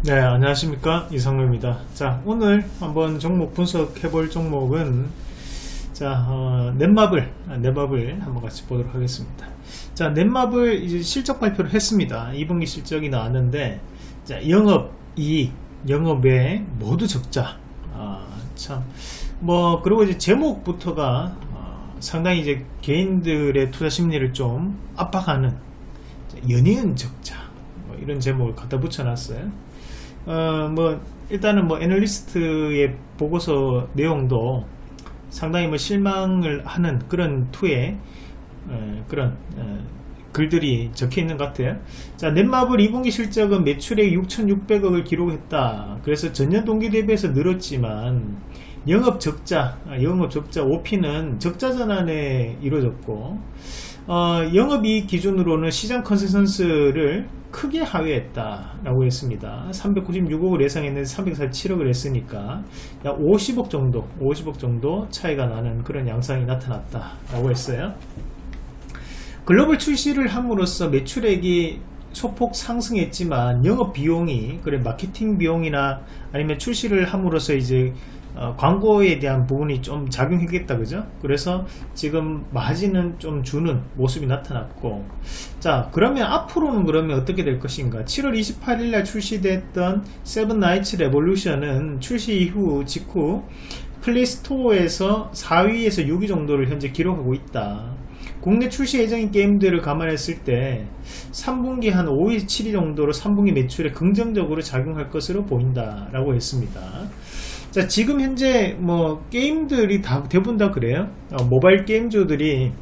네 안녕하십니까. 이상로입니다. 자 오늘 한번 종목 분석해 볼 종목은 자 어, 넷마블 아, 넷마블 한번 같이 보도록 하겠습니다. 자 넷마블 이제 실적 발표를 했습니다. 2분기 실적이 나왔는데 자 영업 이익 영업 외 모두 적자. 아, 참뭐 그리고 이제 제목부터가 어, 상당히 이제 개인들의 투자 심리를 좀 압박하는 연이은 적자. 뭐 이런 제목을 갖다 붙여놨어요 어, 뭐 일단은 뭐 애널리스트의 보고서 내용도 상당히 뭐 실망을 하는 그런 투의 어, 그런 어, 글들이 적혀 있는 것 같아요. 자, 넷마블 2분기 실적은 매출액 6,600억을 기록했다. 그래서 전년 동기 대비해서 늘었지만 영업 적자, 아, 영업 적자 OP는 적자 전환에 이루어졌고 어, 영업이익 기준으로는 시장 컨센서스를 크게 하회했다 라고 했습니다. 396억을 예상했는데 347억을 했으니까 약 50억 정도, 50억 정도 차이가 나는 그런 양상이 나타났다 라고 했어요. 글로벌 출시를 함으로써 매출액이 소폭 상승했지만 영업 비용이 그래 마케팅 비용이나 아니면 출시를 함으로써 이제 어, 광고에 대한 부분이 좀 작용했겠다 그죠? 그래서 지금 마진은 좀 주는 모습이 나타났고. 자 그러면 앞으로는 그러면 어떻게 될 것인가? 7월 28일 날 출시됐던 세븐 나이츠 레볼루션은 출시 이후 직후 플레이스토어에서 4위에서 6위 정도를 현재 기록하고 있다. 국내 출시 예정인 게임들을 감안했을 때 3분기 한 5위 7위 정도로 3분기 매출에 긍정적으로 작용할 것으로 보인다 라고 했습니다 자 지금 현재 뭐 게임들이 다 대부분 다 그래요. 어, 모바일 게임주들이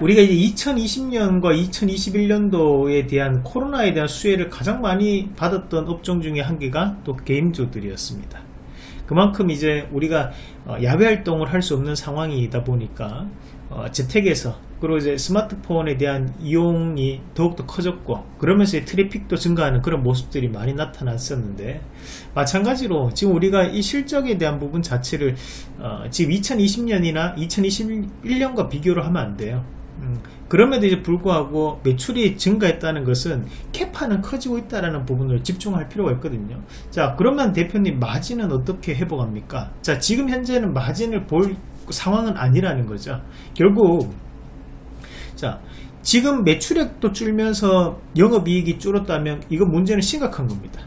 우리가 이제 2020년과 2021년도에 대한 코로나에 대한 수혜를 가장 많이 받았던 업종 중에 한 개가 또 게임주들이었습니다. 그만큼 이제 우리가 어, 야외 활동을 할 수 없는 상황이다 보니까 어, 재택에서 그리고 이제 스마트폰에 대한 이용이 더욱더 커졌고 그러면서 트래픽도 증가하는 그런 모습들이 많이 나타났었는데 마찬가지로 지금 우리가 이 실적에 대한 부분 자체를 어, 지금 2020년이나 2021년과 비교를 하면 안 돼요. 음, 그럼에도 이제 불구하고 매출이 증가했다는 것은 캐파는 커지고 있다는 부분을 집중할 필요가 있거든요. 자 그러면 대표님 마진은 어떻게 회복합니까? 자 지금 현재는 마진을 볼 상황은 아니라는 거죠. 결국 자 지금 매출액도 줄면서 영업이익이 줄었다면 이건 문제는 심각한 겁니다.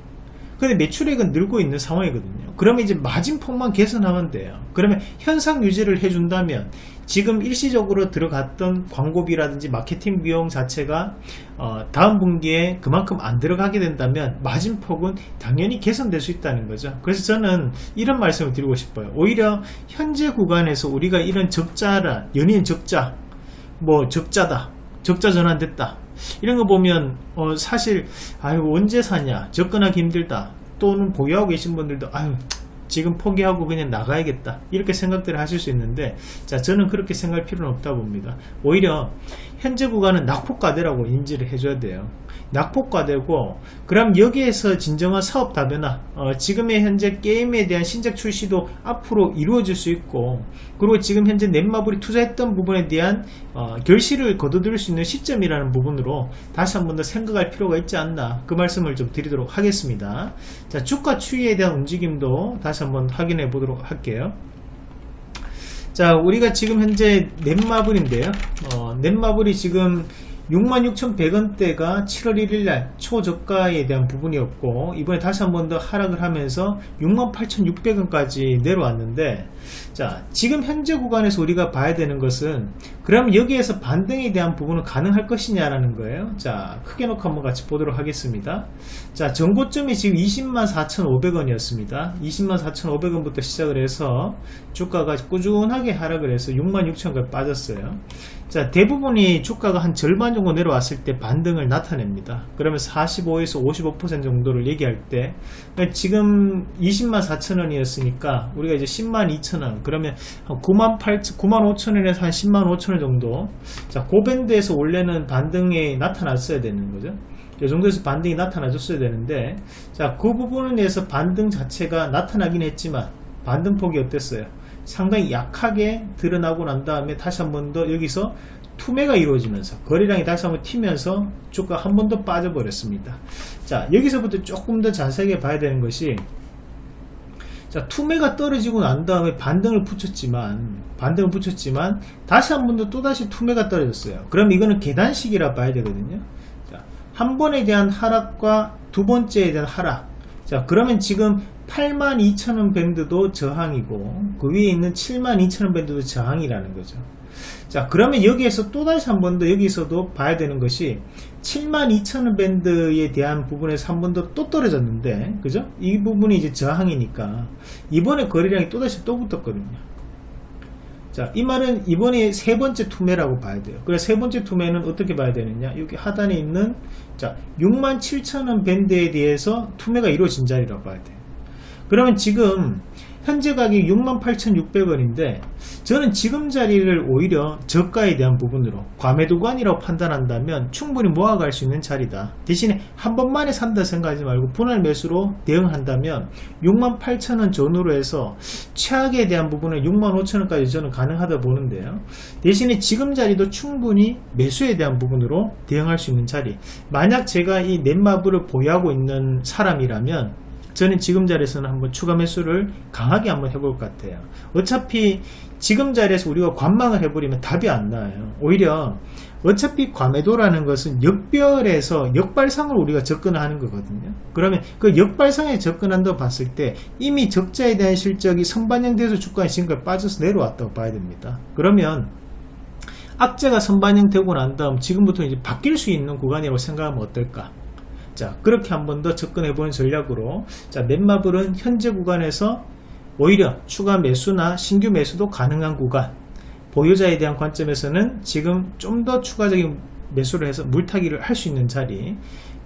근데 매출액은 늘고 있는 상황이거든요. 그러면 이제 마진폭만 개선하면 돼요. 그러면 현상 유지를 해준다면 지금 일시적으로 들어갔던 광고비라든지 마케팅 비용 자체가 어 다음 분기에 그만큼 안 들어가게 된다면 마진폭은 당연히 개선될 수 있다는 거죠. 그래서 저는 이런 말씀을 드리고 싶어요. 오히려 현재 구간에서 우리가 이런 적자라 연인 적자 뭐 적자다 적자 전환됐다. 이런 거 보면 어 사실 아유 언제 사냐? 접근하기 힘들다. 또는 보유하고 계신 분들도 아유 지금 포기하고 그냥 나가야겠다. 이렇게 생각들을 하실 수 있는데 자 저는 그렇게 생각할 필요는 없다 봅니다. 오히려 현재 구간은 낙폭과대라고 인지를 해줘야 돼요. 낙폭과대고 그럼 여기에서 진정한 사업 다변화 어, 지금의 현재 게임에 대한 신작 출시도 앞으로 이루어질 수 있고 그리고 지금 현재 넷마블이 투자했던 부분에 대한 어, 결실을 거둬들일 수 있는 시점이라는 부분으로 다시 한 번 더 생각할 필요가 있지 않나? 그 말씀을 좀 드리도록 하겠습니다. 자 주가 추이에 대한 움직임도 다시 한번 확인해 보도록 할게요 자 우리가 지금 현재 넷마블인데요. 어, 넷마블이 지금 66,100원대가 7월 1일날 초저가에 대한 부분이었고 이번에 다시 한 번 더 하락을 하면서 68,600원까지 내려왔는데 자 지금 현재 구간에서 우리가 봐야 되는 것은 그럼 여기에서 반등에 대한 부분은 가능할 것이냐라는 거예요. 자 크게 놓고 한번 같이 보도록 하겠습니다. 자 정고점이 지금 20만 4,500원 이었습니다. 20만 4,500원부터 시작을 해서 주가가 꾸준하게 하락을 해서 6만 6천원까지 빠졌어요. 자 대부분이 주가가 한 절반 정도 내려왔을 때 반등을 나타냅니다. 그러면 45에서 55% 정도를 얘기할 때 그러니까 지금 20만 4천원이었으니까 우리가 이제 10만 2천 원. 그러면 한 9만 8 9만 5천원에서 한 10만 5천원 정도. 자 고밴드에서 원래는 반등이 나타났어야 되는 거죠. 이 정도에서 반등이 나타나줬어야 되는데 자 그 부분에 대해서 반등 자체가 나타나긴 했지만 반등폭이 어땠어요? 상당히 약하게 드러나고 난 다음에 다시 한 번 더 여기서 투매가 이루어지면서 거래량이 다시 한번 튀면서 주가 한 번 더 빠져버렸습니다. 자 여기서부터 조금 더 자세하게 봐야 되는 것이 자 투매가 떨어지고 난 다음에 반등을 붙였지만 반등을 붙였지만 다시 한 번 더 또다시 투매가 떨어졌어요. 그럼 이거는 계단식이라 봐야 되거든요. 자, 한 번에 대한 하락과 두 번째에 대한 하락 자 그러면 지금 82,000원 밴드도 저항이고 그 위에 있는 72,000원 밴드도 저항이라는 거죠. 자 그러면 여기에서 또다시 한 번 더 여기서도 봐야 되는 것이 72,000원 밴드에 대한 부분에서 한 번 더 또 떨어졌는데 그죠? 이 부분이 이제 저항이니까 이번에 거래량이 또다시 또 붙었거든요. 자, 이 말은 이번에 세 번째 투매라고 봐야 돼요. 그래서 세 번째 투매는 어떻게 봐야 되느냐? 여기 하단에 있는 자, 67,000원 밴드에 대해서 투매가 이루어진 자리라고 봐야 돼요. 그러면 지금 현재 가격이 68,600원인데 저는 지금 자리를 오히려 저가에 대한 부분으로 과매도관이라고 판단한다면 충분히 모아갈 수 있는 자리다. 대신에 한 번만에 산다 생각하지 말고 분할 매수로 대응한다면 68,000원 전후로 해서 최악에 대한 부분은 65,000원까지 저는 가능하다 보는데요. 대신에 지금 자리도 충분히 매수에 대한 부분으로 대응할 수 있는 자리. 만약 제가 이 넷마블을 보유하고 있는 사람이라면 저는 지금 자리에서는 한번 추가 매수를 강하게 한번 해볼 것 같아요. 어차피 지금 자리에서 우리가 관망을 해버리면 답이 안 나와요. 오히려 어차피 과매도라는 것은 역별에서 역발상을 우리가 접근하는 거거든요. 그러면 그 역발상에 접근한다고 봤을 때 이미 적자에 대한 실적이 선반영돼서 주가가 지금까지 빠져서 내려왔다고 봐야 됩니다. 그러면 악재가 선반영되고 난 다음 지금부터 이제 바뀔 수 있는 구간이라고 생각하면 어떨까? 자 그렇게 한 번 더 접근해 보는 전략으로. 자 넷마블은 현재 구간에서 오히려 추가 매수나 신규 매수도 가능한 구간. 보유자에 대한 관점에서는 지금 좀 더 추가적인 매수를 해서 물타기를 할 수 있는 자리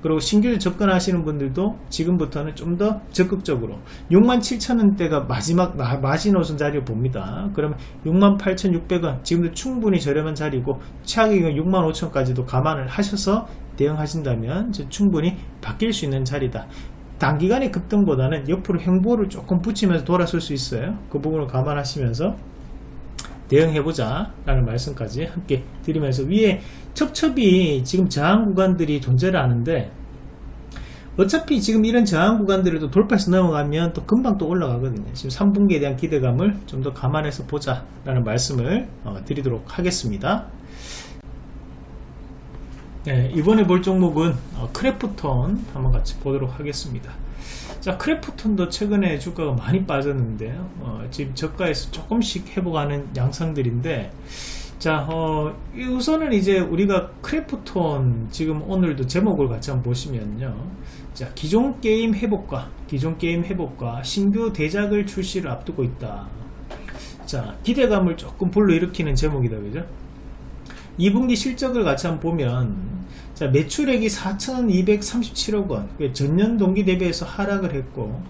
그리고 신규 접근하시는 분들도 지금부터는 좀 더 적극적으로 67,000원대가 마지막 마지노선 자리를 봅니다. 그러면 68,600원 지금도 충분히 저렴한 자리고 최악의 경우 65,000원까지도 감안을 하셔서 대응하신다면 충분히 바뀔 수 있는 자리다. 단기간의 급등보다는 옆으로 행보를 조금 붙이면서 돌아설 수 있어요. 그 부분을 감안하시면서 대응해보자 라는 말씀까지 함께 드리면서 위에 첩첩이 지금 저항 구간들이 존재를 하는데 어차피 지금 이런 저항 구간들을 또 돌파해서 넘어가면 또 금방 또 올라가거든요. 지금 3분기에 대한 기대감을 좀 더 감안해서 보자 라는 말씀을 어, 드리도록 하겠습니다. 네, 이번에 볼 종목은 어, 크래프톤 한번 같이 보도록 하겠습니다 자 크래프톤도 최근에 주가가 많이 빠졌는데요. 어, 지금 저가에서 조금씩 회복하는 양상들인데 자 어, 우선은 이제 우리가 크래프톤 지금 오늘도 제목을 같이 한번 보시면요. 자 기존 게임 회복과 기존 게임 회복과 신규 대작을 출시를 앞두고 있다. 자 기대감을 조금 불러일으키는 제목이다 그죠? 2분기 실적을 같이 한번 보면 자, 매출액이 4,237억 원, 전년 동기 대비해서 하락을 했고,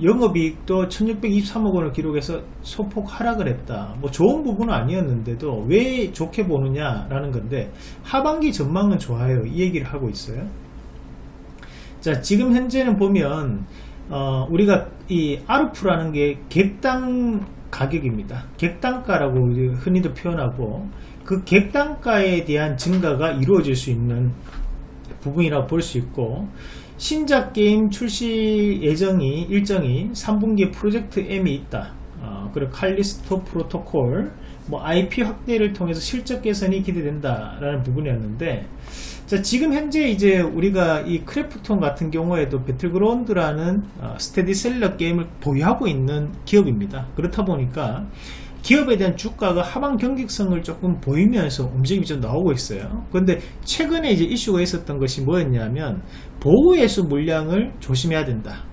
영업이익도 1623억 원을 기록해서 소폭 하락을 했다. 뭐 좋은 부분은 아니었는데도 왜 좋게 보느냐 라는 건데 하반기 전망은 좋아요. 이 얘기를 하고 있어요. 자, 지금 현재는 보면 어, 우리가 이 아르프라는 게 객당 가격입니다. 객단가라고 흔히도 표현하고 그 객단가에 대한 증가가 이루어질 수 있는 부분이라고 볼 수 있고 신작 게임 출시 예정이 일정이 3분기에 프로젝트 M이 있다. 어, 그리고 칼리스토 프로토콜 뭐 IP 확대를 통해서 실적 개선이 기대된다 라는 부분이었는데 자, 지금 현재 이제 우리가 이 크래프톤 같은 경우에도 배틀그라운드라는 어, 스테디셀러 게임을 보유하고 있는 기업입니다. 그렇다 보니까 기업에 대한 주가가 하방 경직성을 조금 보이면서 움직임이 좀 나오고 있어요. 그런데 최근에 이제 이슈가 있었던 것이 뭐였냐면 보호예수 물량을 조심해야 된다.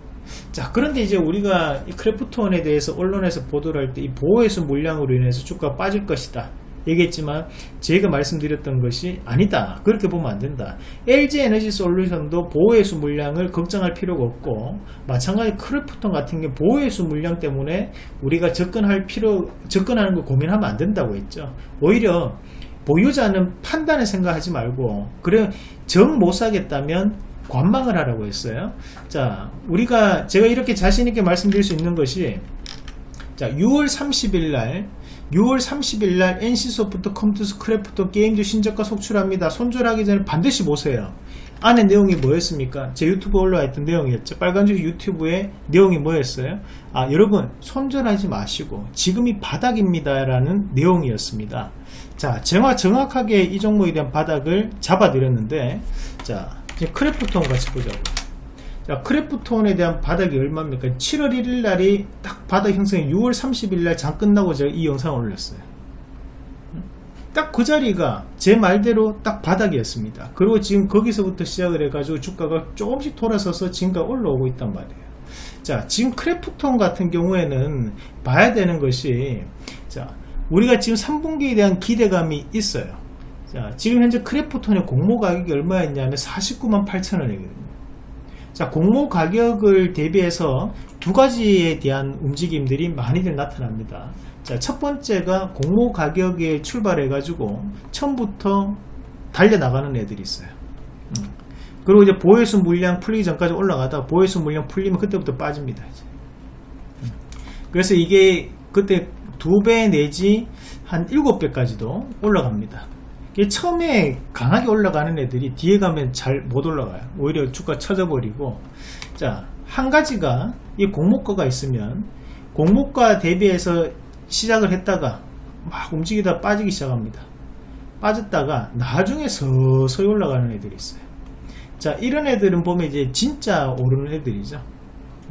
자 그런데 이제 우리가 이 크래프톤에 대해서 언론에서 보도를 할 때 이 보호예수 물량으로 인해서 주가가 빠질 것이다. 얘기했지만 제가 말씀드렸던 것이 아니다. 그렇게 보면 안된다. LG 에너지 솔루션도 보호해수 물량을 걱정할 필요가 없고 마찬가지 크래프톤 같은 게 보호예수 물량 때문에 우리가 접근할 필요 접근하는 걸 고민하면 안 된다고 했죠. 오히려 보유자는 판단을 생각하지 말고 그래 정 못 사겠다면 관망을 하라고 했어요. 자 우리가 제가 이렇게 자신있게 말씀드릴 수 있는 것이 자 6월 30일 날 6월 30일 날 NC소프트 컴투스 크래프톤 게임주 신저가 속출합니다. 손절하기 전에 반드시 보세요. 안에 내용이 뭐였습니까? 제 유튜브 올라와 있던 내용이었죠. 빨간줄 유튜브의 내용이 뭐였어요? 아, 여러분, 손절하지 마시고, 지금이 바닥입니다. 라는 내용이었습니다. 자, 정확, 정확하게 이 종목에 대한 바닥을 잡아드렸는데, 자, 이제 크래프톤 같이 보자고. 자, 크래프톤에 대한 바닥이 얼마입니까? 7월 1일 날이 딱 바닥 형성이 6월 30일 날 장 끝나고 제가 이 영상을 올렸어요. 딱 그 자리가 제 말대로 딱 바닥이었습니다. 그리고 지금 거기서부터 시작을 해가지고 주가가 조금씩 돌아서서 지금까지 올라오고 있단 말이에요. 자, 지금 크래프톤 같은 경우에는 봐야 되는 것이, 자, 우리가 지금 3분기에 대한 기대감이 있어요. 자, 지금 현재 크래프톤의 공모 가격이 얼마였냐면 49만 8천 원이거든요. 자, 공모 가격을 대비해서 두 가지에 대한 움직임들이 많이들 나타납니다. 자, 첫 번째가 공모 가격에 출발해 가지고 처음부터 달려나가는 애들이 있어요. 음. 그리고 이제 보혜수 물량 풀리기 전까지 올라가다가 보혜수 물량 풀리면 그때부터 빠집니다. 이제. 음. 그래서 이게 그때 두 배 내지 한 일곱 배까지도 올라갑니다. 처음에 강하게 올라가는 애들이 뒤에 가면 잘 못 올라가요. 오히려 주가 쳐져버리고 자, 한 가지가 이 공모가가 있으면 공모가 대비해서 시작을 했다가 막 움직이다 빠지기 시작합니다. 빠졌다가 나중에 서서히 올라가는 애들이 있어요. 자, 이런 애들은 보면 이제 진짜 오르는 애들이죠.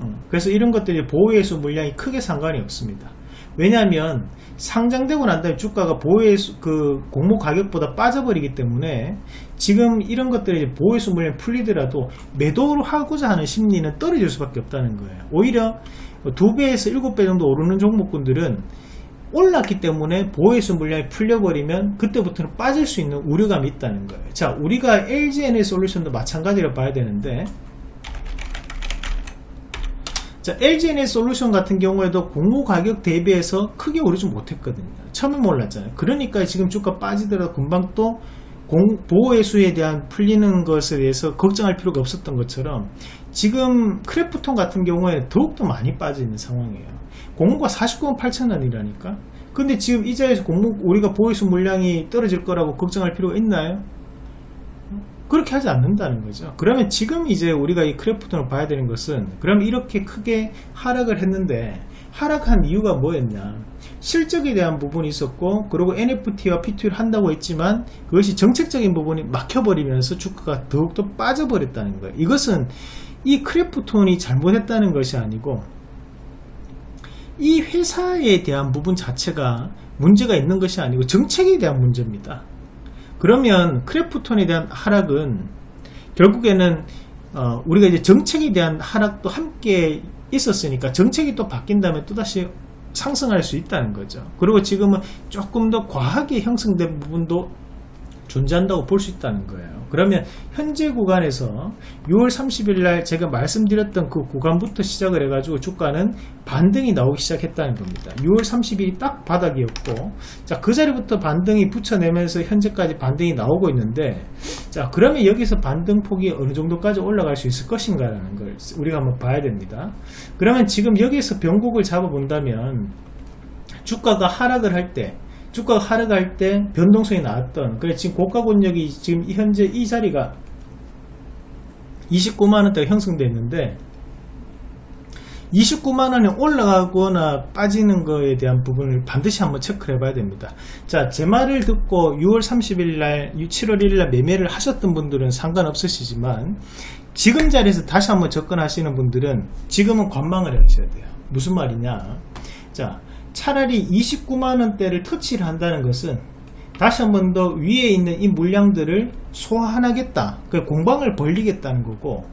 어, 그래서 이런 것들이 보호예수 물량이 크게 상관이 없습니다. 왜냐하면 상장되고 난 다음에 주가가 보호예수 그 공모 가격보다 빠져버리기 때문에 지금 이런 것들이 보호예수 물량이 풀리더라도 매도를 하고자 하는 심리는 떨어질 수밖에 없다는 거예요. 오히려 두 배에서 일곱 배 정도 오르는 종목군들은 올랐기 때문에 보호예수 물량이 풀려버리면 그때부터는 빠질 수 있는 우려감이 있다는 거예요. 자, 우리가 LGNA 솔루션도 마찬가지로 봐야 되는데 자, LGNA 솔루션 같은 경우에도 공모 가격 대비해서 크게 오르지 못했거든요. 처음에 몰랐잖아요. 그러니까 지금 주가 빠지더라도 금방 또 보호예수에 대한 풀리는 것에 대해서 걱정할 필요가 없었던 것처럼 지금 크래프톤 같은 경우에 더욱더 많이 빠져 있는 상황이에요. 공모가 49만 8천 원이라니까. 근데 지금 이 자리에서 공모 우리가 보호예수 물량이 떨어질 거라고 걱정할 필요가 있나요? 그렇게 하지 않는다는 거죠. 그러면 지금 이제 우리가 이 크래프톤을 봐야 되는 것은 그럼 이렇게 크게 하락을 했는데 하락한 이유가 뭐였냐? 실적에 대한 부분이 있었고 그리고 NFT와 P2E를 한다고 했지만 그것이 정책적인 부분이 막혀버리면서 주가가 더욱더 빠져버렸다는 거예요. 이것은 이 크래프톤이 잘못했다는 것이 아니고 이 회사에 대한 부분 자체가 문제가 있는 것이 아니고 정책에 대한 문제입니다 그러면 크래프톤에 대한 하락은 결국에는 어, 우리가 이제 정책에 대한 하락도 함께 있었으니까 정책이 또 바뀐다면 또다시 상승할 수 있다는 거죠. 그리고 지금은 조금 더 과하게 형성된 부분도 존재한다고 볼 수 있다는 거예요. 그러면 현재 구간에서 6월 30일 날 제가 말씀드렸던 그 구간부터 시작을 해가지고 주가는 반등이 나오기 시작했다는 겁니다. 6월 30일이 딱 바닥이었고 자 그 자리부터 반등이 붙여내면서 현재까지 반등이 나오고 있는데 자 그러면 여기서 반등 폭이 어느 정도까지 올라갈 수 있을 것인가 라는 걸 우리가 한번 봐야 됩니다. 그러면 지금 여기서 변곡을 잡아본다면 주가가 하락을 할때 주가가 하락할 때 변동성이 나왔던 그래 지금 고가 권역이 지금 현재 이 자리가 29만원대가 형성됐는데 29만원에 올라가거나 빠지는 거에 대한 부분을 반드시 한번 체크를 해봐야 됩니다. 자, 제 말을 듣고 6월 30일 날, 7월 1일 날 매매를 하셨던 분들은 상관없으시지만 지금 자리에서 다시 한번 접근하시는 분들은 지금은 관망을 하셔야 돼요. 무슨 말이냐? 자, 차라리 29만원대를 터치를 한다는 것은 다시 한 번 더 위에 있는 이 물량들을 소환하겠다. 그 공방을 벌리겠다는 거고.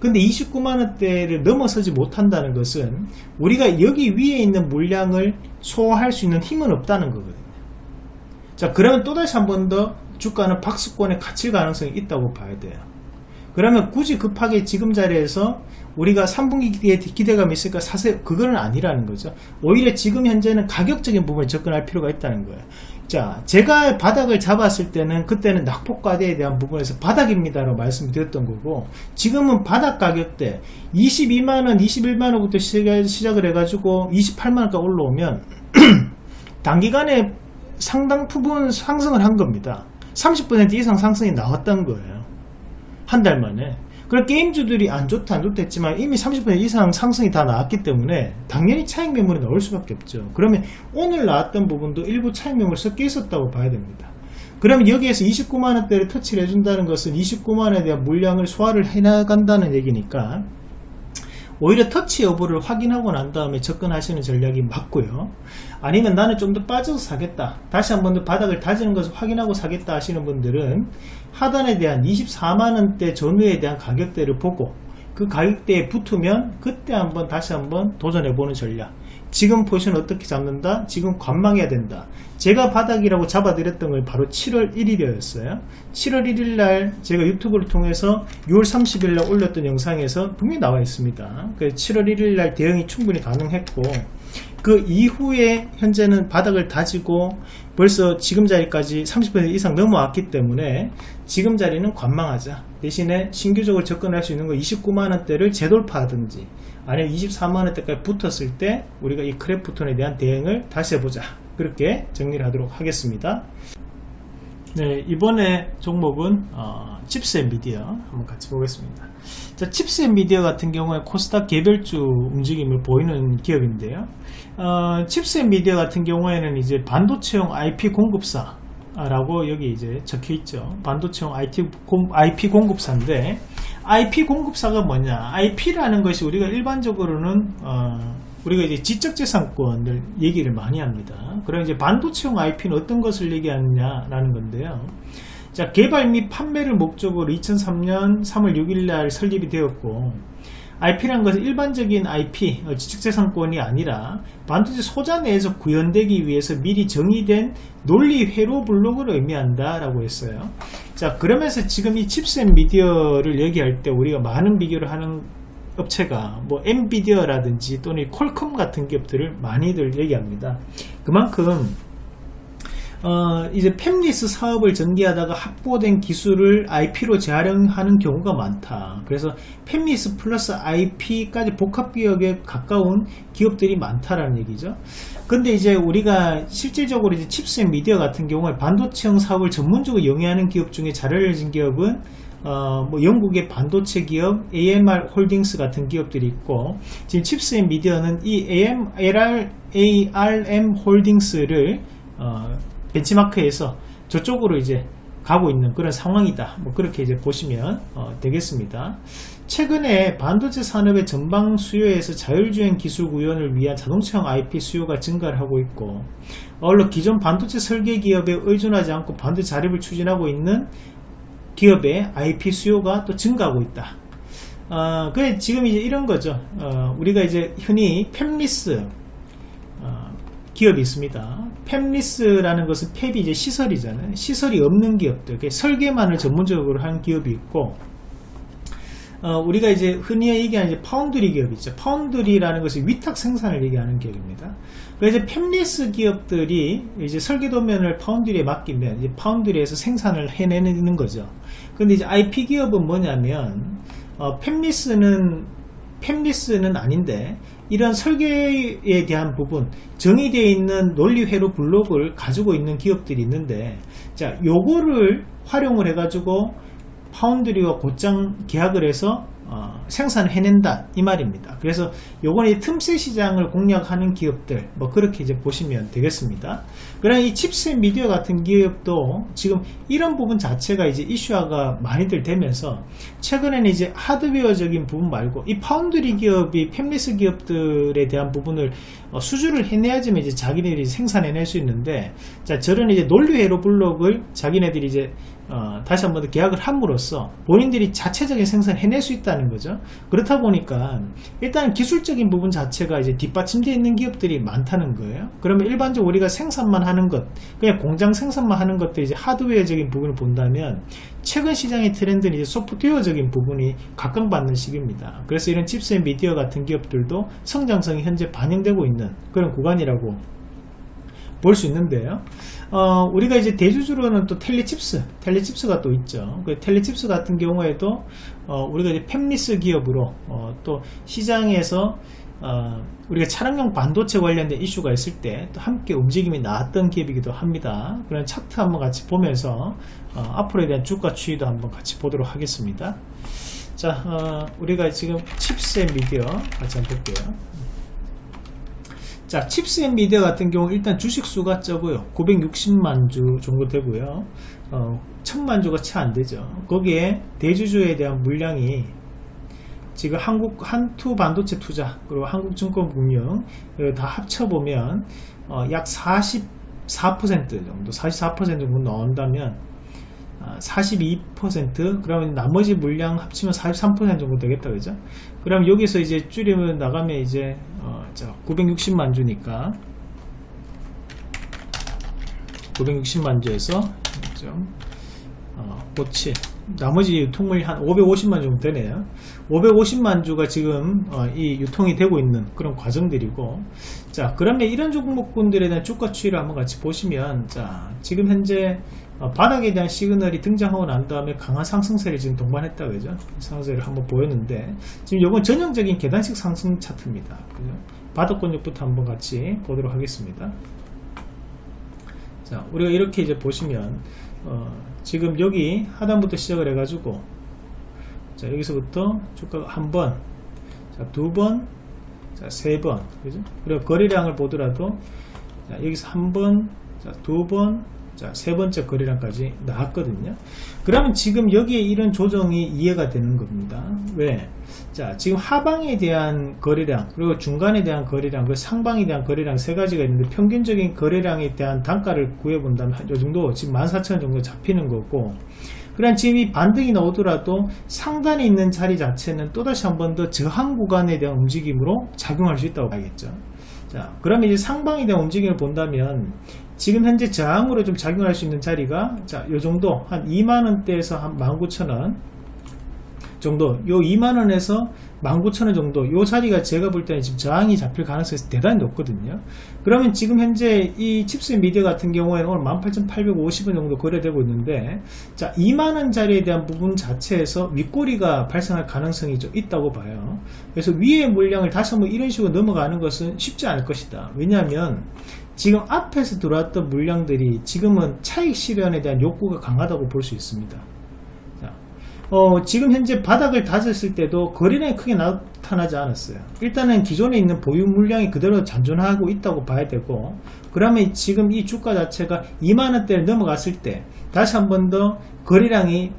근데 29만원대를 넘어서지 못한다는 것은 우리가 여기 위에 있는 물량을 소화할 수 있는 힘은 없다는 거거든요. 자 그러면 또다시 한 번 더 주가는 박스권에 갇힐 가능성이 있다고 봐야 돼요 그러면 굳이 급하게 지금 자리에서 우리가 3분기에 기대감이 있으니까 사세요. 그거는 아니라는 거죠. 오히려 지금 현재는 가격적인 부분에 접근할 필요가 있다는 거예요. 자, 제가 바닥을 잡았을 때는 그때는 낙폭과대에 대한 부분에서 바닥입니다라고 말씀드렸던 거고 지금은 바닥 가격대 22만원, 21만원부터 시작을 해가지고 28만원까지 올라오면 단기간에 상당 부분 상승을 한 겁니다. 30% 이상 상승이 나왔던 거예요. 한 달 만에. 그럼 게임주들이 안 좋다 안 좋다 했지만 이미 30% 이상 상승이 다 나왔기 때문에 당연히 차익 매물이 나올 수밖에 없죠. 그러면 오늘 나왔던 부분도 일부 차익 매물 섞여 있었다고 봐야 됩니다. 그러면 여기에서 29만원대를 터치를 해준다는 것은 29만원에 대한 물량을 소화를 해나간다는 얘기니까 오히려 터치 여부를 확인하고 난 다음에 접근하시는 전략이 맞고요. 아니면 나는 좀 더 빠져서 사겠다. 다시 한 번 더 바닥을 다지는 것을 확인하고 사겠다 하시는 분들은 하단에 대한 24만원대 전후에 대한 가격대를 보고 그 가격대에 붙으면 그때 한번 다시 한번 도전해 보는 전략. 지금 포지션 어떻게 잡는다? 지금 관망해야 된다. 제가 바닥이라고 잡아드렸던 걸 바로 7월 1일이었어요. 7월 1일 날 제가 유튜브를 통해서 6월 30일 날 올렸던 영상에서 분명히 나와 있습니다. 그래서 7월 1일 날 대응이 충분히 가능했고 그 이후에 현재는 바닥을 다지고 벌써 지금 자리까지 30% 이상 넘어왔기 때문에 지금 자리는 관망하자. 대신에 신규적으로 접근할 수 있는 거 29만원대를 재돌파하든지 아니면 24만원대까지 붙었을 때 우리가 이 크래프톤에 대한 대응을 다시 해보자. 그렇게 정리를 하도록 하겠습니다. 네, 이번에 종목은 어, 칩스 앤 미디어 한번 같이 보겠습니다. 자, 칩스 앤 미디어 같은 경우에 코스닥 개별주 움직임을 보이는 기업인데요. 어, 칩스 앤 미디어 같은 경우에는 이제 반도체용 IP 공급사 라고 여기 이제 적혀 있죠. 반도체용 IT 공, IP 공급사인데 IP 공급사가 뭐냐? IP라는 것이 우리가 일반적으로는 어, 우리가 이제 지적재산권을 얘기를 많이 합니다. 그럼 이제 반도체용 IP는 어떤 것을 얘기하느냐 라는 건데요. 자, 개발 및 판매를 목적으로 2003년 3월 6일 날 설립이 되었고, IP라는 것은 일반적인 IP, 어, 지적재산권이 아니라 반도체 소자 내에서 구현되기 위해서 미리 정의된 논리 회로 블록을 의미한다 라고 했어요. 자, 그러면서 지금 이앤 미디어를 얘기할 때 우리가 많은 비교를 하는 업체가 뭐 엔비디어라든지 또는 콜컴 같은 기업들을 많이들 얘기합니다. 그만큼 어, 이제 팹리스 사업을 전개하다가 확보된 기술을 IP로 재활용하는 경우가 많다. 그래서 팹리스 플러스 IP까지 복합 기업에 가까운 기업들이 많다라는 얘기죠. 근데 이제 우리가 실질적으로 이제 칩스 앤 미디어 같은 경우에 반도체용 사업을 전문적으로 영위하는 기업 중에 잘 알려진 기업은 어, 뭐 영국의 반도체 기업 AMR 홀딩스 같은 기업들이 있고 지금 칩스 앤 미디어는 이 AM, LR, ARM 홀딩스를 어, benchmark해서 저쪽으로 이제 가고 있는 그런 상황이다. 뭐 그렇게 이제 보시면 어, 되겠습니다. 최근에 반도체 산업의 전방 수요에서 자율주행 기술 구현을 위한 자동차형 IP 수요가 증가를 하고 있고 어울러 기존 반도체 설계 기업에 의존하지 않고 반도체 자립을 추진하고 있는 기업의 IP 수요가 또 증가하고 있다. 어, 그래 지금 이제 이런 거죠. 어, 우리가 이제 흔히 팹리스 어, 기업이 있습니다. fabless라는 것은 fab이 이제 시설이잖아요. 시설이 없는 기업들, 설계만을 전문적으로 하는 기업이 있고, 어, 우리가 이제 흔히 얘기하는 이제 파운드리 기업 있죠. foundry라는 것이 위탁 생산을 얘기하는 기업입니다. 그래서 팹리스 기업들이 이제 설계 도면을 foundry에 맡기면 이제 foundry에서 생산을 해내는 거죠. 근데 이제 IP 기업은 뭐냐면 어, fabless는 fabless는 아닌데 이런 설계에 대한 부분 정의되어 있는 논리 회로 블록을 가지고 있는 기업들이 있는데 자 요거를 활용을 해 가지고 foundry와 곧장 계약을 해서 어, 생산을 해낸다 이 말입니다. 그래서 요번에 틈새 시장을 공략하는 기업들 뭐 그렇게 이제 보시면 되겠습니다 그러나 이 칩스 미디어 같은 기업도 지금 이런 부분 자체가 이제 이슈화가 많이들 되면서 최근에는 이제 하드웨어적인 부분 말고 이 파운드리 기업이 팹리스 기업들에 대한 부분을 어, 수주를 해내야지만 이제 자기네들이 생산해낼 수 있는데 자 저런 이제 논리회로 블록을 자기네들이 이제 어, 다시 한번 더 계약을 함으로써 본인들이 자체적인 생산을 해낼 수 있다는 거죠. 그렇다 보니까 일단 기술적인 부분 자체가 이제 뒷받침되어 있는 기업들이 많다는 거예요. 그러면 일반적으로 우리가 생산만 하는 것, 그냥 공장 생산만 하는 것들이 이제 하드웨어적인 부분을 본다면 최근 시장의 트렌드는 이제 소프트웨어적인 부분이 각광받는 시기입니다. 그래서 이런 칩스 앤 미디어 같은 기업들도 성장성이 현재 반영되고 있는 그런 구간이라고 볼 수 있는데요. 어, 우리가 이제 대주주로는 또 텔리칩스, 텔리칩스가 또 있죠. 그 텔리칩스 같은 경우에도 어, 우리가 이제 팹리스 기업으로 어, 또 시장에서 어, 우리가 차량용 반도체 관련된 이슈가 있을 때 또 함께 움직임이 나왔던 기업이기도 합니다. 그런 차트 한번 같이 보면서 어, 앞으로에 대한 주가 추이도 한번 같이 보도록 하겠습니다. 자, 어, 우리가 지금 칩스 앤 미디어 같이 한번 볼게요. 자, 칩스 앤 미디어 같은 경우 일단 주식 수가 적어요. 960만 주 정도 되고요. 어, 1000만 주가 채 안 되죠. 거기에 대주주에 대한 물량이 지금 한국 한투 반도체 투자 그리고 한국증권금융 다 합쳐보면 어, 약 44% 정도 44% 정도 나온다면 42% 그러면 나머지 물량 합치면 43% 정도 되겠다 그죠 그럼 여기서 이제 줄이면 나가면 이제 어, 자 960만 주니까. 960만 주에서 좀 어, 57 나머지 유통물이 한 550만 정도 되네요. 550만 주가 지금 어, 이 유통이 되고 있는 그런 과정들이고. 자 그러면 이런 종목군들에 대한 주가 추이를 한번 같이 보시면 자 지금 현재 어, 바닥에 대한 시그널이 등장하고 난 다음에 강한 상승세를 지금 동반했다 그죠? 상승세를 한번 보였는데 지금 이건 전형적인 계단식 상승 차트입니다. 그죠 바닥권역부터 한번 같이 보도록 하겠습니다 자 우리가 이렇게 이제 보시면 어, 지금 여기 하단부터 시작을 해 가지고 자 여기서부터 주가가 한번 두번 세번 그죠 그리고 거래량을 보더라도 자, 여기서 한번 두번 자, 세 번째 거래량까지 나왔거든요. 그러면 지금 여기에 이런 조정이 이해가 되는 겁니다. 왜? 자, 지금 하방에 대한 거래량, 그리고 중간에 대한 거래량, 그 상방에 대한 거래량 세 가지가 있는데 평균적인 거래량에 대한 단가를 구해 본다면 요 정도, 지금 14,000원 정도 잡히는 거고, 그럼 지금 이 반등이 나오더라도 상단에 있는 자리 자체는 또다시 한 번 더 저항 구간에 대한 움직임으로 작용할 수 있다고 봐야겠죠. 자, 그러면 이제 상방에 대한 움직임을 본다면 지금 현재 저항으로 좀 작용할 수 있는 자리가 자, 요 정도. 한 2만원대에서 한 19,000원 정도 요 2만원에서 19,000원 정도 요 자리가 제가 볼 때는 지금 저항이 잡힐 가능성이 대단히 높거든요. 그러면 지금 현재 이 칩스 미디어 같은 경우에는 오늘 18,850원 정도 거래되고 있는데 자 2만원 자리에 대한 부분 자체에서 윗꼬리가 발생할 가능성이 좀 있다고 봐요. 그래서 위의 물량을 다시 한번 이런 식으로 넘어가는 것은 쉽지 않을 것이다. 왜냐하면 지금 앞에서 들어왔던 물량들이 지금은 차익 실현에 대한 욕구가 강하다고 볼 수 있습니다. 자, 어, 지금 현재 바닥을 다졌을 때도 거래량이 크게 나타나지 않았어요. 일단은 기존에 있는 보유 물량이 그대로 잔존하고 있다고 봐야 되고 그러면 지금 이 주가 자체가 2만원대를 넘어갔을 때 다시 한 번 더 거래량이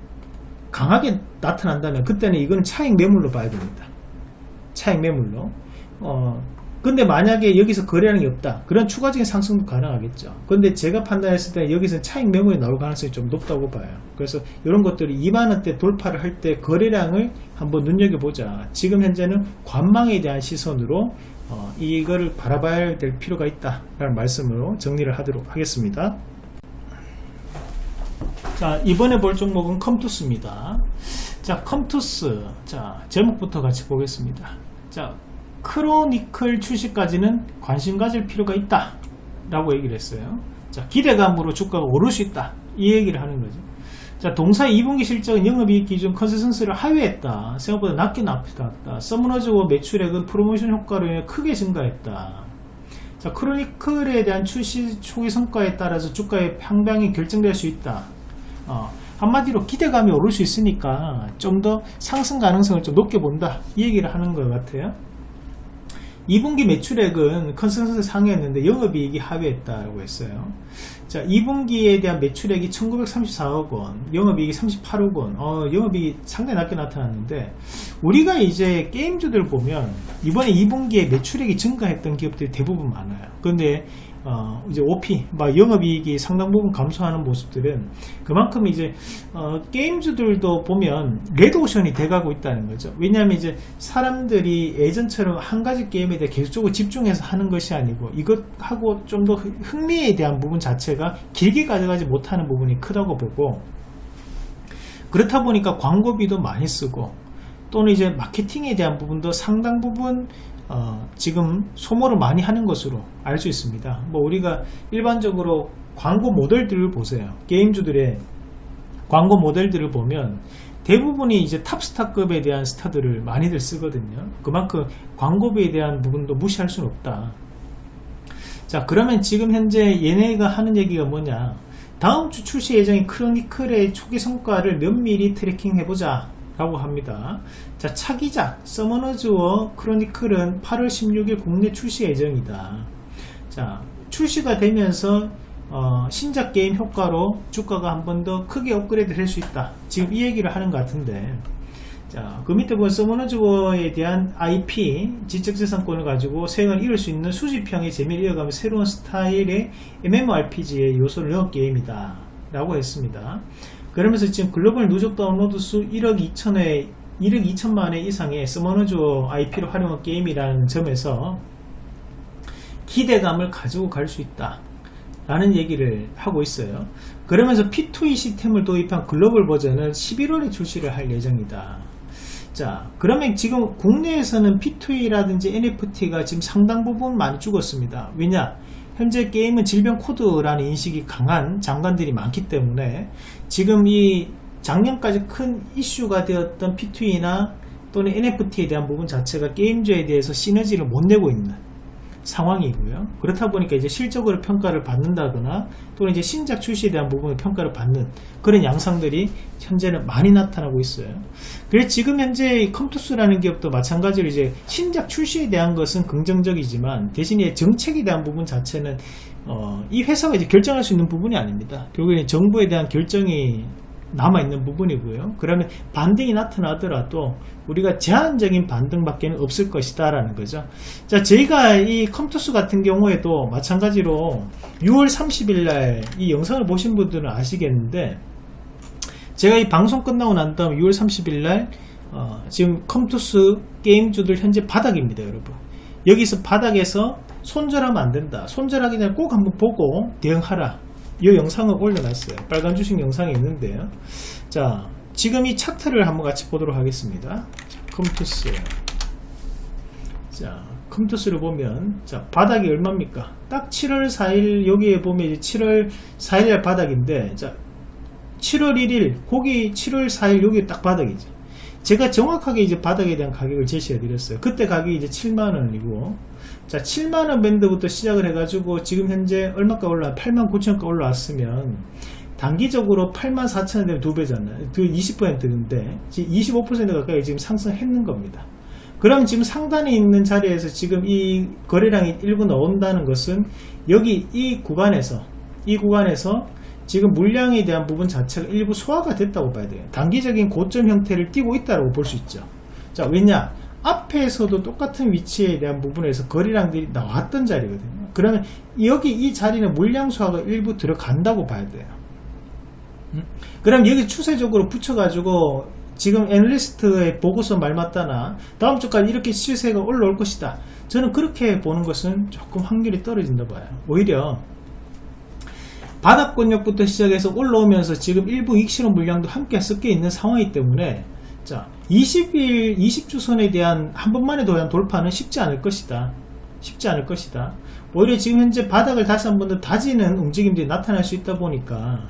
강하게 나타난다면 그때는 이건 차익 매물로 봐야 됩니다. 차익 매물로. 어, 근데 만약에 여기서 거래량이 없다. 그런 추가적인 상승도 가능하겠죠. 근데 제가 판단했을 때 여기서 차익 매물이 나올 가능성이 좀 높다고 봐요. 그래서 이런 것들이 2만원대 돌파를 할 때 거래량을 한번 눈여겨보자. 지금 현재는 관망에 대한 시선으로 어, 이거를 바라봐야 될 필요가 있다 라는 말씀으로 정리를 하도록 하겠습니다. 자 이번에 볼 종목은 컴투스입니다. 자 컴투스. 자 제목부터 같이 보겠습니다. 자 크로니클 출시까지는 관심 가질 필요가 있다. 라고 얘기를 했어요. 자 기대감으로 주가가 오를 수 있다. 이 얘기를 하는 거죠. 자 동사 2분기 실적은 영업이익 기준 컨센서스를 하회했다. 생각보다 낮게 나타났다. 서머너즈 워 매출액은 프로모션 효과로 인해 크게 증가했다. 자 크로니클에 대한 출시 초기 성과에 따라서 주가의 향방이 결정될 수 있다. 어, 한마디로 기대감이 오를 수 있으니까 좀 더 상승 가능성을 좀 높게 본다. 이 얘기를 하는 것 같아요 2분기 매출액은 컨센서스 상회했는데 영업이익이 하회했다고 했어요. 자, 2분기에 대한 매출액이 1934억 원, 영업이익이 38억 원, 어, 영업이익이 상당히 낮게 나타났는데, 우리가 이제 게임주들 보면, 이번에 2분기에 매출액이 증가했던 기업들이 대부분 많아요. 그런데 어, 이제 OP, 막 영업이익이 상당 부분 감소하는 모습들은 그만큼 이제 어, 게임주들도 보면 레드오션이 돼가고 있다는 거죠. 왜냐하면 이제 사람들이 예전처럼 한 가지 게임에 대해 계속적으로 집중해서 하는 것이 아니고 이것하고 좀 더 흥미에 대한 부분 자체가 길게 가져가지 못하는 부분이 크다고 보고 그렇다 보니까 광고비도 많이 쓰고 또는 이제 마케팅에 대한 부분도 상당 부분 어, 지금 소모를 많이 하는 것으로 알 수 있습니다. 뭐 우리가 일반적으로 광고 모델들을 보세요. 게임주들의 광고 모델들을 보면 대부분이 이제 탑스타급에 대한 스타들을 많이들 쓰거든요. 그만큼 광고비에 대한 부분도 무시할 수는 없다. 자, 그러면 지금 현재 얘네가 하는 얘기가 뭐냐? 다음 주 출시 예정인 크로니클의 초기 성과를 면밀히 tracking 해보자. 라고 합니다. 자, 차기작 서머너즈워 크로니클은 8월 16일 국내 출시 예정이다. 자, 출시가 되면서 어, 신작 게임 효과로 주가가 한 번 더 크게 업그레이드 될 수 있다. 지금 이 얘기를 하는 것 같은데 자, 그 밑에 보면 서머너즈워에 대한 IP, 지적재산권을 가지고 세행을 이룰 수 있는 수집형의 재미를 이어가며 새로운 스타일의 MMORPG의 요소를 넣은 게임이다. 라고 했습니다. 그러면서 지금 글로벌 누적 다운로드 수 1억 2천회 1억 2천만 회 이상의 서머너즈워 IP를 활용한 게임이라는 점에서 기대감을 가지고 갈 수 있다. 라는 얘기를 하고 있어요. 그러면서 P2E 시스템을 도입한 글로벌 버전은 11월에 출시를 할 예정이다. 자, 그러면 지금 국내에서는 P2E라든지 NFT가 지금 상당 부분 많이 죽었습니다. 왜냐? 현재 게임은 질병 코드라는 인식이 강한 장관들이 많기 때문에 지금 이 작년까지 큰 이슈가 되었던 P2E나 또는 NFT에 대한 부분 자체가 게임즈에 대해서 시너지를 못 내고 있는 상황이고요. 그렇다 보니까 이제 실적으로 평가를 받는다거나 또는 이제 신작 출시에 대한 부분을 평가를 받는 그런 양상들이 현재는 많이 나타나고 있어요. 그래서 지금 현재 컴투스라는 기업도 마찬가지로 이제 신작 출시에 대한 것은 긍정적이지만 대신에 정책에 대한 부분 자체는 어, 이 회사가 이제 결정할 수 있는 부분이 아닙니다. 결국에 정부에 대한 결정이 남아있는 부분이고요. 그러면 반등이 나타나더라도 우리가 제한적인 반등밖에 없을 것이다 라는 거죠. 자, 저희가 이 컴투스 같은 경우에도 마찬가지로 6월 30일 날 이 영상을 보신 분들은 아시겠는데 제가 이 방송 끝나고 난 다음 6월 30일 날 어, 지금 컴투스 게임주들 현재 바닥입니다, 여러분. 여기서 바닥에서 손절하면 안 된다. 손절하기 전에 꼭 한번 보고 대응하라. 이 영상을 올려놨어요. 빨간 주식 영상이 있는데요. 자, 지금 이 차트를 한번 같이 보도록 하겠습니다. 자, 컴투스. 자, 컴투스를 보면, 자, 바닥이 얼마입니까? 딱 7월 4일, 여기에 보면 이제 7월 4일 바닥인데, 자, 7월 1일, 거기 7월 4일, 여기 딱 바닥이죠. 제가 정확하게 이제 바닥에 대한 가격을 제시해 드렸어요. 그때 가격이 이제 7만원이고, 자 7만원 밴드부터 시작을 해가지고 지금 현재 얼마가 올라 8만 9천원가 올라왔으면 단기적으로 8만 4천원 되면 두 배잖아요. 그 20%인데 25% 가까이 지금 상승했는 겁니다. 그럼 지금 상단에 있는 자리에서 지금 이 거래량이 일부 나온다는 것은 여기 이 구간에서 이 구간에서 지금 물량에 대한 부분 자체가 일부 소화가 됐다고 봐야 돼요. 단기적인 고점 형태를 띄고 있다고 볼 수 있죠. 자 왜냐 앞에서도 똑같은 위치에 대한 부분에서 거래량들이 나왔던 자리거든요. 그러면 여기 이 자리는 물량 수화가 일부 들어간다고 봐야 돼요. 음? 그럼 여기 추세적으로 붙여가지고 지금 애널리스트의 보고서 말 맞다나 다음 주까지 이렇게 시세가 올라올 것이다. 저는 그렇게 보는 것은 조금 확률이 떨어진다 봐요. 오히려 바닥권역부터 시작해서 올라오면서 지금 일부 익실험 물량도 함께 섞여 있는 상황이기 때문에 자 20일 20주 선에 대한 한 번만에 대한 돌파는 쉽지 않을 것이다. 쉽지 않을 것이다. 오히려 지금 현재 바닥을 다시 한 번 더 다지는 움직임들이 나타날 수 있다 보니까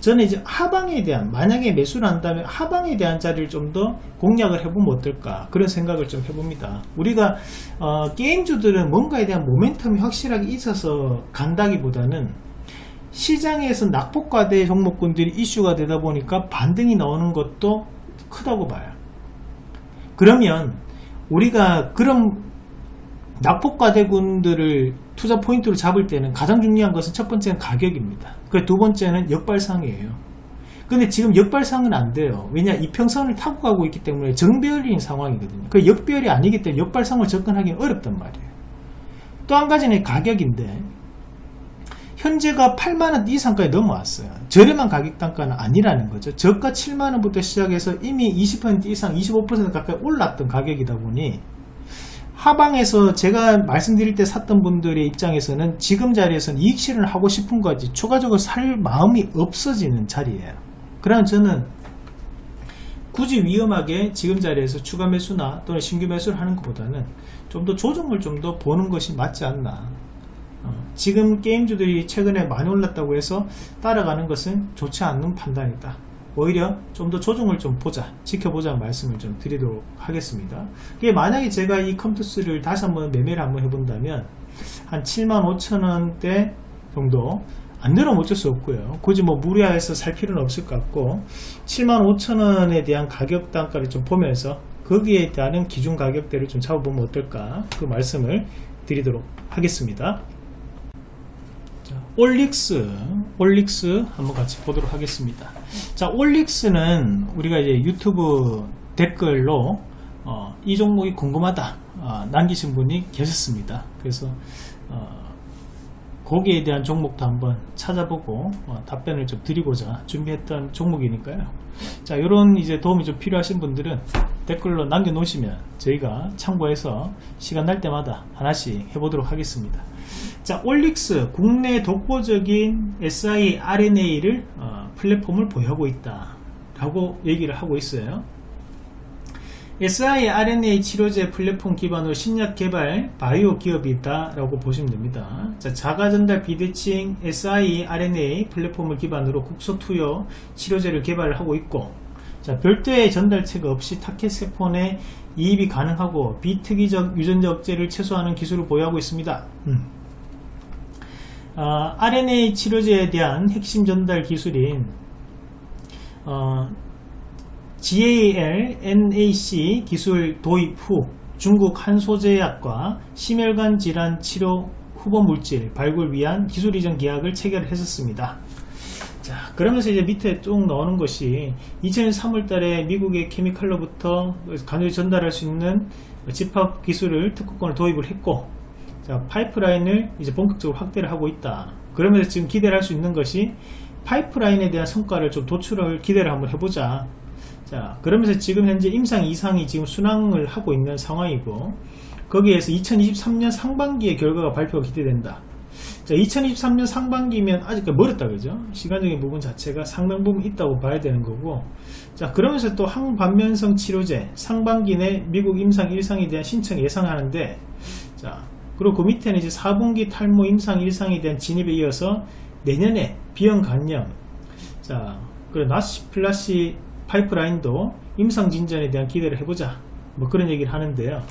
저는 이제 하방에 대한 만약에 매수를 한다면 하방에 대한 자리를 좀 더 공략을 해보면 어떨까? 그런 생각을 좀 해봅니다. 우리가 어, 게임주들은 뭔가에 대한 모멘텀이 확실하게 있어서 간다기보다는 시장에서 낙폭과대 종목군들이 이슈가 되다 보니까 반등이 나오는 것도 크다고 봐요. 그러면 우리가 그런 낙폭과대군들을 투자 포인트로 잡을 때는 가장 중요한 것은 첫 번째는 가격입니다. 그두 번째는 역발상이에요. 근데 지금 역발상은 안 돼요. 왜냐 이평선을 타고 가고 있기 때문에 정배열인 상황이거든요. 그 역배열이 아니기 때문에 역발상을 접근하기는 어렵단 말이에요. 또 한 가지는 가격인데 현재가 8만원 이상까지 넘어왔어요. 저렴한 가격 단가는 아니라는 거죠. 저가 7만원부터 시작해서 이미 20% 이상 25% 가까이 올랐던 가격이다 보니 하방에서 제가 말씀드릴 때 샀던 분들의 입장에서는 지금 자리에서는 이익 실현을 하고 싶은 거지 추가적으로 살 마음이 없어지는 자리예요. 그럼 저는 굳이 위험하게 지금 자리에서 추가 매수나 또는 신규 매수를 하는 것보다는 좀 더 조정을 좀 더 보는 것이 맞지 않나 어, 지금 게임주들이 최근에 많이 올랐다고 해서 따라가는 것은 좋지 않는 판단이다. 오히려 좀 더 조정을 좀 보자 지켜보자 말씀을 좀 드리도록 하겠습니다. 이게 만약에 제가 이 컴투스를 다시 한번 매매를 한번 해본다면 한 75,000원대 정도 안 내려면 어쩔 수 없고요. 굳이 뭐 무리해서 살 필요는 없을 것 같고 75,000원에 대한 가격 단가를 좀 보면서 거기에 따른 기준 가격대를 좀 잡아보면 어떨까 그 말씀을 드리도록 하겠습니다. 자, 올릭스 올릭스 한번 같이 보도록 하겠습니다. 자 올릭스는 우리가 이제 유튜브 댓글로 어, 이 종목이 궁금하다 어, 남기신 분이 계셨습니다. 그래서 어, 거기에 대한 종목도 한번 찾아보고 어, 답변을 좀 드리고자 준비했던 종목이니까요. 자 이런 이제 도움이 좀 필요하신 분들은 댓글로 남겨 놓으시면 저희가 참고해서 시간 날 때마다 하나씩 해보도록 하겠습니다 자 올릭스 국내 독보적인 siRNA를 어, 플랫폼을 보유하고 있다 라고 얘기를 하고 있어요. siRNA 치료제 플랫폼 기반으로 신약 개발 바이오 기업이다 라고 보시면 됩니다. 자, 자가전달 비대칭 siRNA 플랫폼을 기반으로 국소투여 치료제를 개발을 하고 있고 자, 별도의 전달체가 없이 타켓세포 내 이입이 가능하고 비특이적 유전자 억제를 최소화하는 기술을 보유하고 있습니다. 음. 어, RNA 치료제에 대한 핵심 전달 기술인 어, GAL NAC 기술 도입 후 중국 한소제약과 심혈관 질환 치료 후보 물질 발굴 위한 기술 이전 계약을 체결했었습니다. 자, 그러면서 이제 밑에 쭉 나오는 것이 2000년 3월 달에 미국의 케미칼로부터 간헐 전달할 수 있는 집합 기술을 특허권을 도입을 했고 자, 파이프라인을 이제 본격적으로 확대를 하고 있다. 그러면서 지금 기대를 할 수 있는 것이 파이프라인에 대한 성과를 좀 도출을 기대를 한번 해보자. 자, 그러면서 지금 현재 임상 이상이 지금 순항을 하고 있는 상황이고 거기에서 2023년 상반기의 결과가 발표가 기대된다. 자, 2023년 상반기면 아직 멀었다 그죠? 시간적인 부분 자체가 상당 부분 있다고 봐야 되는 거고 자, 그러면서 또 항반면성 치료제 상반기 내 미국 임상 1상에 대한 신청 예상하는데 자, 그리고 그 밑에는 이제 4분기 탈모 임상 1상에 대한 진입에 이어서 내년에 비형 간염. 자, 그리고 나시 플라시 파이프라인도 임상 진전에 대한 기대를 해보자. 뭐 그런 얘기를 하는데요.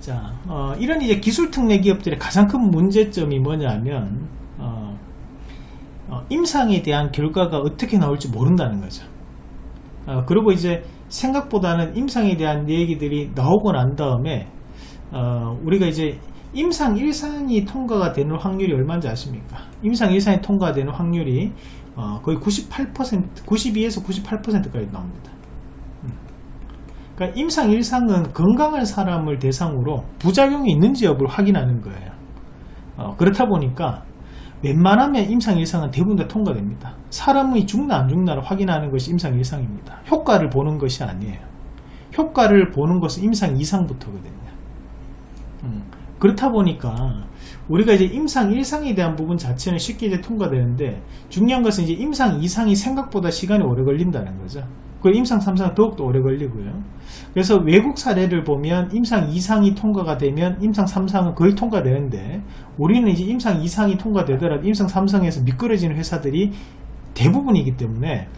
자 어, 이런 이제 기술 특례 기업들의 가장 큰 문제점이 뭐냐면 어, 어, 임상에 대한 결과가 어떻게 나올지 모른다는 거죠. 어, 그리고 이제 생각보다는 임상에 대한 얘기들이 나오고 난 다음에 어, 우리가 이제 임상 1상이 통과가 되는 확률이 얼마인지 아십니까? 임상 1상이 통과되는 확률이 어, 거의 98% 92에서 98%까지 나옵니다. 음. 그러니까 임상 1상은 건강한 사람을 대상으로 부작용이 있는지 여부를 확인하는 거예요. 어, 그렇다 보니까 웬만하면 임상 1상은 대부분 다 통과됩니다. 사람이 죽나 안 죽나를 확인하는 것이 임상 1상입니다. 효과를 보는 것이 아니에요. 효과를 보는 것은 임상 2상부터거든요. 음, 그렇다 보니까 우리가 이제 임상 1상에 대한 부분 자체는 쉽게 이제 통과되는데 중요한 것은 이제 임상 2상이 생각보다 시간이 오래 걸린다는 거죠. 그 임상 3상은 더욱더 오래 걸리고요. 그래서 외국 사례를 보면 임상 2상이 통과가 되면 임상 3상은 거의 통과되는데 우리는 이제 임상 2상이 통과되더라도 임상 3상에서 미끄러지는 회사들이 대부분이기 때문에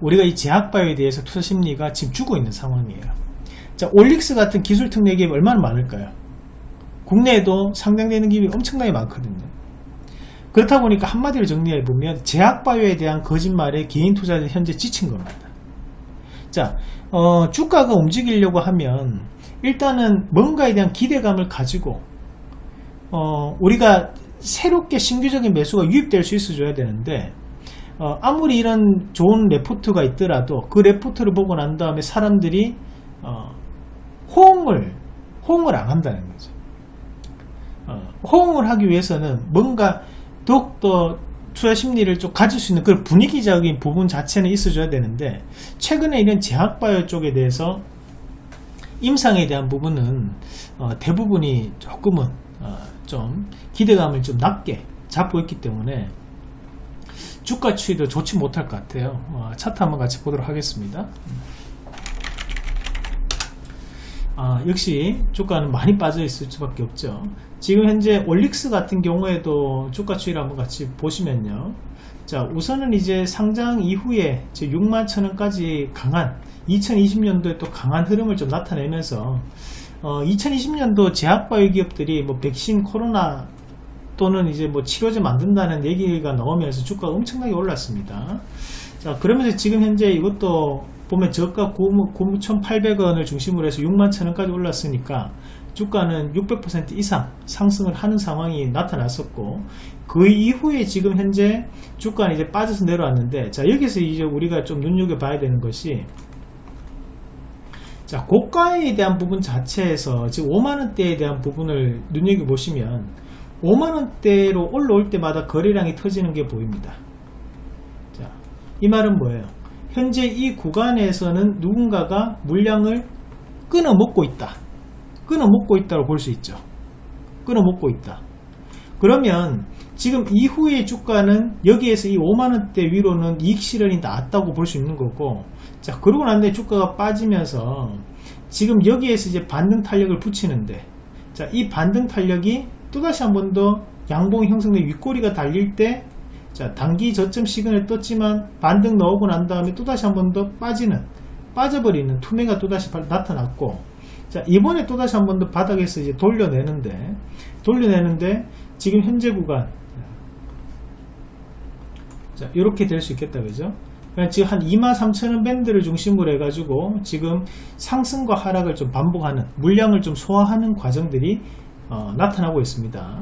우리가 이 제약바이오에 대해서 투자 심리가 지금 주고 있는 상황이에요. 자, 올릭스 같은 기술 특례 기업이 얼마나 많을까요? 국내에도 상당되는 기업이 엄청나게 많거든요. 그렇다 보니까 한마디로 정리해보면 제약바이오에 대한 거짓말에 개인 투자자 현재 지친 겁니다. 자, 어, 주가가 움직이려고 하면 일단은 뭔가에 대한 기대감을 가지고 어, 우리가 새롭게 신규적인 매수가 유입될 수 있어줘야 되는데 어, 아무리 이런 좋은 레포트가 있더라도 그 레포트를 보고 난 다음에 사람들이 어, 호응을 호응을 안 한다는 거죠. 어, 호응을 하기 위해서는 뭔가 더욱더 투자 심리를 좀 가질 수 있는 그런 분위기적인 부분 자체는 있어줘야 되는데 최근에 이런 제약바이오 쪽에 대해서 임상에 대한 부분은 어, 대부분이 조금은 어, 좀 기대감을 좀 낮게 잡고 있기 때문에 주가 추이도 좋지 못할 것 같아요. 어, 차트 한번 같이 보도록 하겠습니다. 아, 역시 주가는 많이 빠져 있을 수밖에 없죠. 지금 현재 올릭스 같은 경우에도 주가 추이를 한번 같이 보시면요. 자, 우선은 이제 상장 이후에 6만 천원까지 강한 2020년도에 또 강한 흐름을 좀 나타내면서 어, 2020년도 제약바이오 기업들이 뭐 백신 코로나 또는 이제 뭐 치료제 만든다는 얘기가 나오면서 주가가 엄청나게 올랐습니다. 자, 그러면서 지금 현재 이것도 보면 저가 9,800원을 중심으로 해서 6만 천원까지 올랐으니까 주가는 600% 이상 상승을 하는 상황이 나타났었고 그 이후에 지금 현재 주가는 이제 빠져서 내려왔는데 자 여기서 이제 우리가 좀 눈여겨봐야 되는 것이 자 고가에 대한 부분 자체에서 지금 5만원대에 대한 부분을 눈여겨보시면 5만원대로 올라올 때마다 거래량이 터지는 게 보입니다. 자, 이 말은 뭐예요 현재 이 구간에서는 누군가가 물량을 끊어 먹고 있다. 끊어 먹고 있다고 볼 수 있죠. 끊어 먹고 있다. 그러면 지금 이후의 주가는 여기에서 이 5만원대 위로는 이익 실현이 나왔다고 볼 수 있는 거고 자 그러고 난 뒤에 주가가 빠지면서 지금 여기에서 이제 반등 탄력을 붙이는데 자 이 반등 탄력이 또다시 한 번 더 양봉이 형성된 윗꼬리가 달릴 때 자 단기 저점 시간을 떴지만 반등 나오고 난 다음에 또다시 한 번 더 빠지는 빠져버리는 투매가 또다시 나타났고 자 이번에 또다시 한 번 더 바닥에서 이제 돌려내는데 돌려내는데 지금 현재 구간 자 이렇게 될 수 있겠다 그죠? 지금 한 23,000원 밴드를 중심으로 해가지고 지금 상승과 하락을 좀 반복하는 물량을 좀 소화하는 과정들이 어, 나타나고 있습니다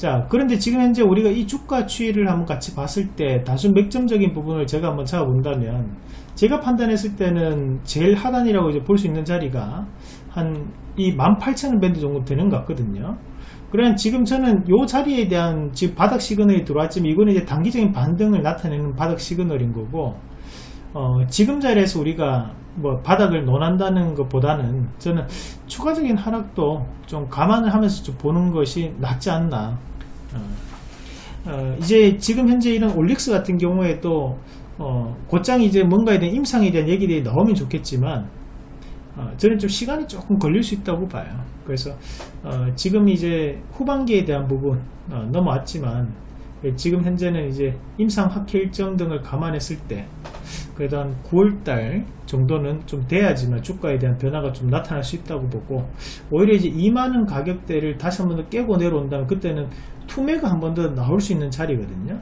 자 그런데 지금 현재 우리가 이 주가 추이를 한번 같이 봤을 때 단순 맥점적인 부분을 제가 한번 잡아본다면 제가 판단했을 때는 제일 하단이라고 이제 볼 수 있는 자리가 한 이 18,000원 밴드 정도 되는 것 같거든요. 그러면 지금 저는 이 자리에 대한 지금 바닥 시그널이 들어왔지만 이거는 이제 단기적인 반등을 나타내는 바닥 시그널인 거고 어, 지금 자리에서 우리가 뭐 바닥을 논한다는 것보다는 저는 추가적인 하락도 좀 감안을 하면서 좀 보는 것이 낫지 않나 어, 어, 이제 지금 현재 이런 올릭스 같은 경우에도 어, 곧장 이제 뭔가에 대한 임상에 대한 얘기들이 나오면 좋겠지만 어, 저는 좀 시간이 조금 걸릴 수 있다고 봐요. 그래서 어, 지금 이제 후반기에 대한 부분 어, 넘어왔지만 지금 현재는 이제 임상 학회 일정 등을 감안했을 때 그래도 한 9월달 정도는 좀 돼야지만 주가에 대한 변화가 좀 나타날 수 있다고 보고 오히려 이제 2만원 가격대를 다시 한 번 더 깨고 내려온다면 그때는 투매가 한 번 더 나올 수 있는 자리거든요.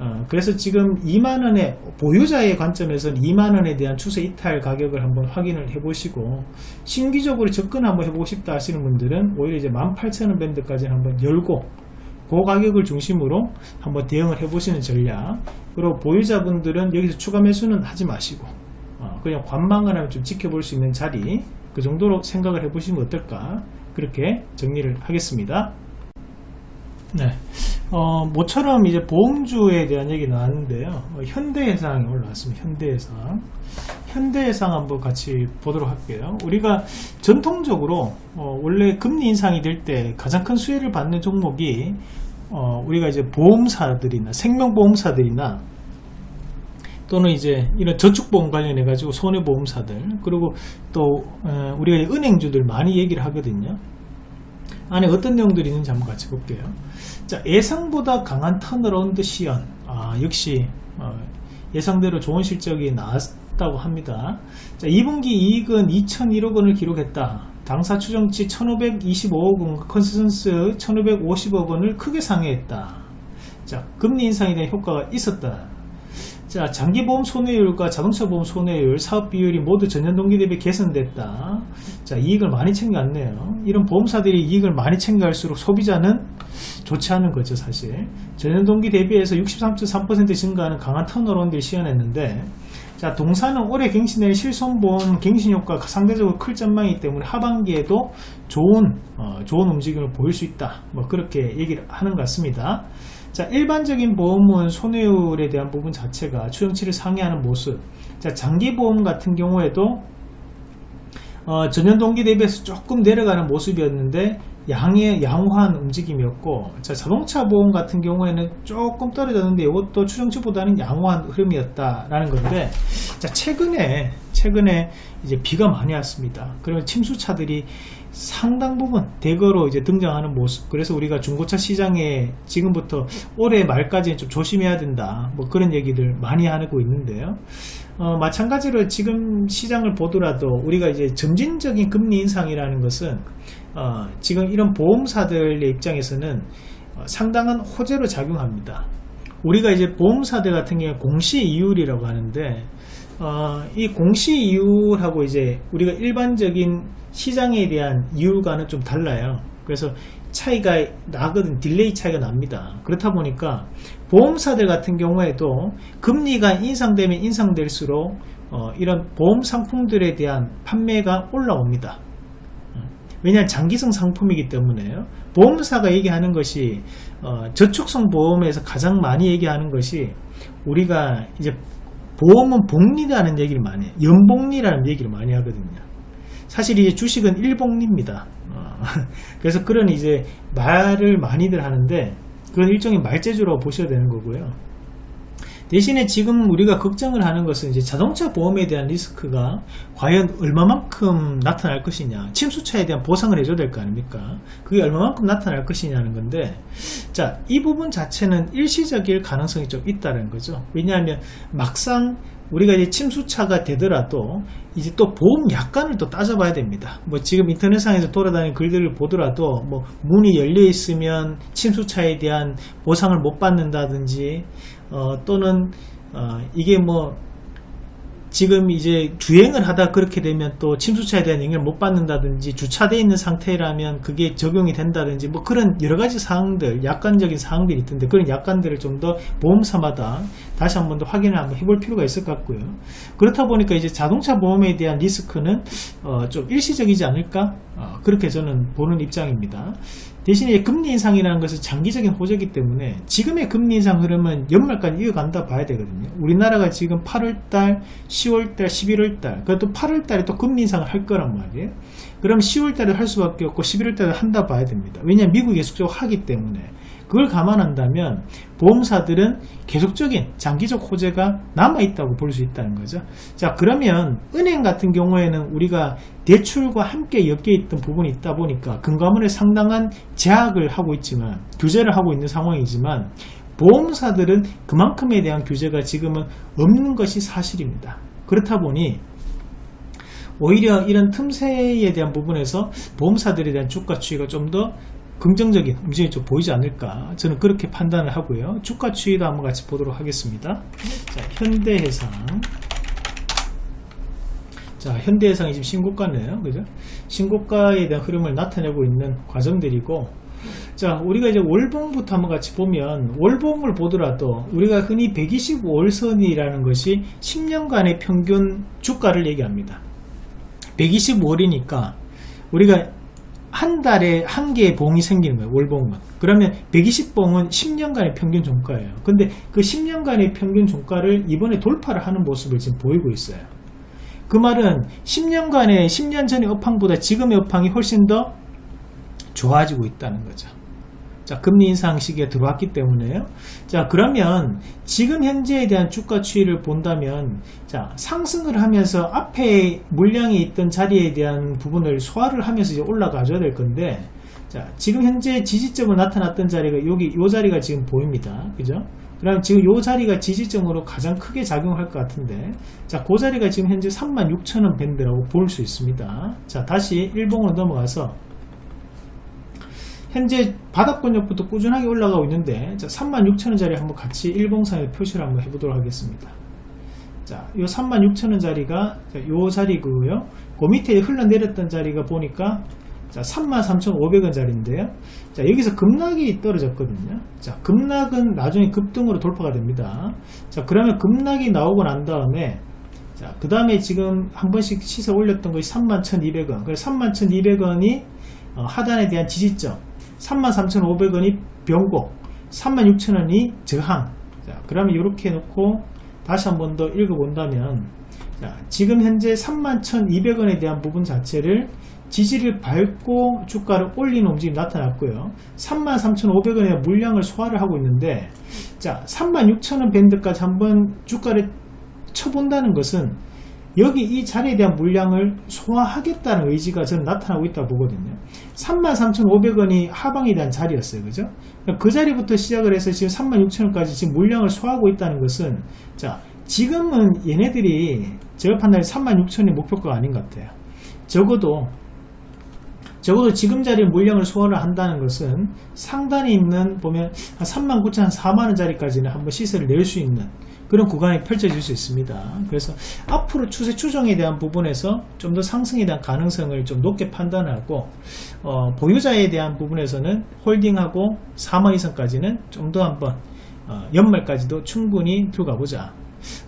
어, 그래서 지금 2만원의 보유자의 관점에서는 2만원에 대한 추세 이탈 가격을 한번 확인을 해 보시고 신기적으로 접근 한번 해보고 싶다 하시는 분들은 오히려 이제 18,000원 밴드까지 한번 열고 그 가격을 중심으로 한번 대응을 해 보시는 전략. 그리고 보유자분들은 여기서 추가 매수는 하지 마시고 어, 그냥 관망을 하면 좀 지켜볼 수 있는 자리 그 정도로 생각을 해 보시면 어떨까? 그렇게 정리를 하겠습니다 네. 어, 모처럼 이제 보험주에 대한 얘기 나왔는데요. 어, 현대해상이 올라왔습니다. 현대해상. 현대해상 한번 같이 보도록 할게요. 우리가 전통적으로 어, 원래 금리 인상이 될 때 가장 큰 수혜를 받는 종목이 어, 우리가 이제 보험사들이나 생명보험사들이나 또는 이제 이런 저축보험 관련해 가지고 손해보험사들 그리고 또 어, 우리가 은행주들 많이 얘기를 하거든요. 안에 어떤 내용들이 있는지 한번 같이 볼게요. 자, 예상보다 강한 turnaround 시현. 아, 역시 어, 예상대로 좋은 실적이 나왔다고 합니다. 자, 2분기 이익은 2,001억 원을 기록했다. 당사 추정치 1,525억 원, 컨센서스 1,550억 원을 크게 상회했다. 자, 금리 인상에 대한 효과가 있었다. 자, 장기보험 손해율과 자동차 보험 손해율, 사업 비율이 모두 전년 동기 대비 개선됐다. 자, 이익을 많이 챙겨왔네요. 이런 보험사들이 이익을 많이 챙겨갈수록 소비자는 좋지 않은 거죠, 사실. 전년 동기 대비해서 63.3% 증가하는 강한 턴어라운드를 시연했는데, 자, 동사는 올해 갱신될 실손보험 갱신 효과가 상대적으로 클 전망이기 때문에 하반기에도 좋은, 어, 좋은 움직임을 보일 수 있다. 뭐, 그렇게 얘기를 하는 것 같습니다. 자 일반적인 보험은 손해율에 대한 부분 자체가 추정치를 상회하는 모습 자 장기보험 같은 경우에도 어, 전년 동기 대비해서 조금 내려가는 모습이었는데 양의 양호한 움직임이었고 자, 자동차 보험 같은 경우에는 조금 떨어졌는데 이것도 추정치보다는 양호한 흐름이었다라는 건데 자 최근에 최근에 이제 비가 많이 왔습니다. 그러면 침수차들이 상당 부분 대거로 이제 등장하는 모습. 그래서 우리가 중고차 시장에 지금부터 올해 말까지 좀 조심해야 된다. 뭐 그런 얘기들 많이 하고 있는데요. 어, 마찬가지로 지금 시장을 보더라도 우리가 이제 점진적인 금리 인상이라는 것은 어, 지금 이런 보험사들의 입장에서는 어, 상당한 호재로 작용합니다. 우리가 이제 보험사들 같은 경우 공시 이율이라고 하는데 어, 이 공시 이율하고 이제 우리가 일반적인 시장에 대한 이율과는 좀 달라요. 그래서 차이가 나거든 delay 차이가 납니다. 그렇다 보니까 보험사들 같은 경우에도 금리가 인상되면 인상될수록 어, 이런 보험 상품들에 대한 판매가 올라옵니다. 왜냐하면 장기성 상품이기 때문에요. 보험사가 얘기하는 것이 어, 저축성 보험에서 가장 많이 얘기하는 것이 우리가 이제 보험은 복리라는 얘기를 많이 해요. 연복리라는 얘기를 많이 하거든요. 사실 이제 주식은 일복리입니다. 어, 그래서 그런 이제 말을 많이들 하는데 그건 일종의 말재주라고 보셔야 되는 거고요. 대신에 지금 우리가 걱정을 하는 것은 이제 자동차 보험에 대한 리스크가 과연 얼마만큼 나타날 것이냐 침수차에 대한 보상을 해줘야 될 거 아닙니까 그게 얼마만큼 나타날 것이냐는 건데 자 이 부분 자체는 일시적일 가능성이 좀 있다는 거죠 왜냐하면 막상 우리가 이제 침수차가 되더라도 이제 또 보험 약관을 또 따져봐야 됩니다. 뭐 지금 인터넷상에서 돌아다니는 글들을 보더라도 뭐 문이 열려 있으면 침수차에 대한 보상을 못 받는다든지 어, 또는 어, 이게 뭐 지금 이제 주행을 하다 그렇게 되면 또 침수차에 대한 영향을 못 받는다든지 주차되어 있는 상태라면 그게 적용이 된다든지 뭐 그런 여러 가지 사항들 약관적인 사항들이 있던데 그런 약관들을 좀 더 보험사마다 다시 한 번 더 확인을 한번 해볼 필요가 있을 것 같고요. 그렇다 보니까 이제 자동차 보험에 대한 리스크는 어, 좀 일시적이지 않을까? 어, 그렇게 저는 보는 입장입니다 대신에 금리 인상이라는 것은 장기적인 호재이기 때문에 지금의 금리 인상 흐름은 연말까지 이어간다 봐야 되거든요. 우리나라가 지금 8월달, 10월달, 11월달, 그래도 8월달에 또 금리 인상을 할 거란 말이에요. 그럼 10월달에 할 수밖에 없고 11월달에 한다 봐야 됩니다. 왜냐하면 미국이 계속적으로 하기 때문에. 그걸 감안한다면 보험사들은 계속적인 장기적 호재가 남아있다고 볼 수 있다는 거죠. 자 그러면 은행 같은 경우에는 우리가 대출과 함께 엮여 있던 부분이 있다 보니까 금감원에 상당한 제약을 하고 있지만 규제를 하고 있는 상황이지만 보험사들은 그만큼에 대한 규제가 지금은 없는 것이 사실입니다. 그렇다 보니 오히려 이런 틈새에 대한 부분에서 보험사들에 대한 주가 추이가 좀 더 긍정적인 움직임이 좀 보이지 않을까 저는 그렇게 판단을 하고요. 주가 추이도 한번 같이 보도록 하겠습니다. 자 현대해상. 자 현대해상이 지금 신고가네요. 그죠? 신고가에 대한 흐름을 나타내고 있는 과정들이고. 자 우리가 이제 월봉부터 한번 같이 보면 월봉을 보더라도 우리가 흔히 125월선이라는 것이 10년간의 평균 주가를 얘기합니다. 125월이니까 우리가 한 달에 한 개의 봉이 생기는 거예요. 월봉은. 그러면 120봉은 10년간의 평균 종가예요. 근데 그 10년간의 평균 종가를 이번에 돌파를 하는 모습을 지금 보이고 있어요. 그 말은 10년간의 10년 전의 업황보다 지금의 업황이 훨씬 더 좋아지고 있다는 거죠. 자, 금리 인상 시기에 들어왔기 때문에요. 자, 그러면 지금 현재에 대한 주가 추이를 본다면 자, 상승을 하면서 앞에 물량이 있던 자리에 대한 부분을 소화를 하면서 이제 올라가 줘야 될 건데 자, 지금 현재 지지점으로 나타났던 자리가 여기 요 자리가 지금 보입니다. 그죠? 그럼 지금 요 자리가 지지점으로 가장 크게 작용할 것 같은데 자, 그 자리가 지금 현재 36,000원 밴드라고 볼 수 있습니다. 자, 다시 일봉으로 넘어가서 현재 바닥권역부터 꾸준하게 올라가고 있는데 36,000원짜리 한번 같이 일봉상에 표시를 한번 해보도록 하겠습니다. 자, 요 36,000원짜리가 요 자리고요. 그 밑에 흘러내렸던 자리가 보니까 자, 33,500원짜리인데요. 자, 여기서 급락이 떨어졌거든요. 자, 급락은 나중에 급등으로 돌파가 됩니다. 자, 그러면 급락이 나오고 난 다음에 자, 그 다음에 지금 한 번씩 시세 올렸던 것이 31,200원. 그래서 31,200원이 어, 하단에 대한 지지점. 33,500원이 변곡 36,000원이 저항 자, 그러면 이렇게 해놓고 다시 한 번 더 읽어본다면 자, 지금 현재 31,200원에 대한 부분 자체를 지지를 밟고 주가를 올리는 움직임이 나타났고요. 33,500원의 물량을 소화를 하고 있는데 자 36,000원 밴드까지 한번 주가를 쳐본다는 것은 여기 이 자리에 대한 물량을 소화하겠다는 의지가 저는 나타나고 있다고 보거든요. 33,500원이 하방에 대한 자리였어요. 그죠? 그 자리부터 시작을 해서 지금 36,000원까지 지금 물량을 소화하고 있다는 것은 자 지금은 얘네들이 제가 판단에 36,000원이 목표가가 아닌 것 같아요. 적어도 적어도 지금 자리에 물량을 소화를 한다는 것은 상단에 있는 보면 한 39,000원, 한 4만원짜리까지는 한번 시세를 낼 수 있는 그런 구간이 펼쳐질 수 있습니다. 그래서 앞으로 추세 추정에 대한 부분에서 좀 더 상승에 대한 가능성을 좀 높게 판단하고 어, 보유자에 대한 부분에서는 홀딩하고 4만 이상까지는 좀 더 한번 어, 연말까지도 충분히 들어가 보자.